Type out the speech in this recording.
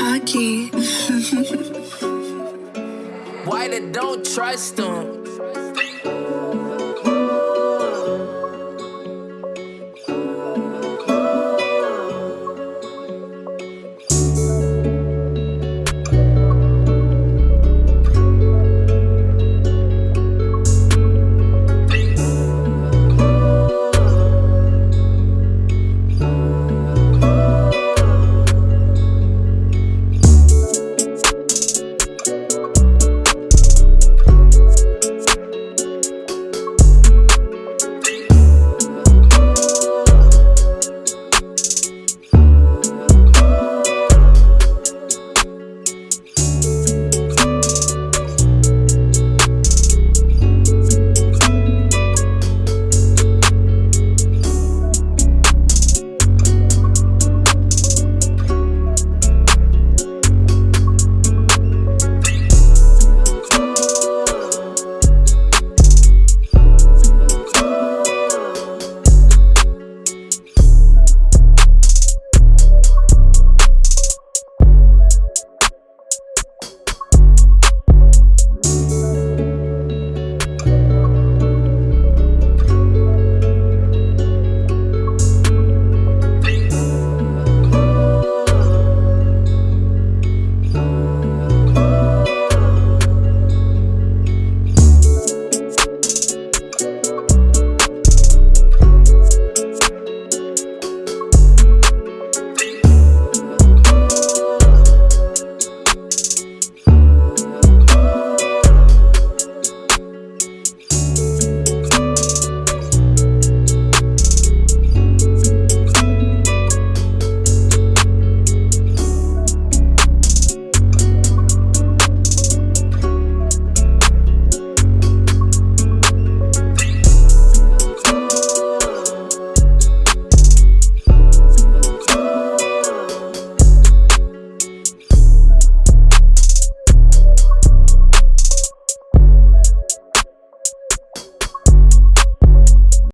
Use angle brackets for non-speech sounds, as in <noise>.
cocky. <laughs> Why they don't trust them?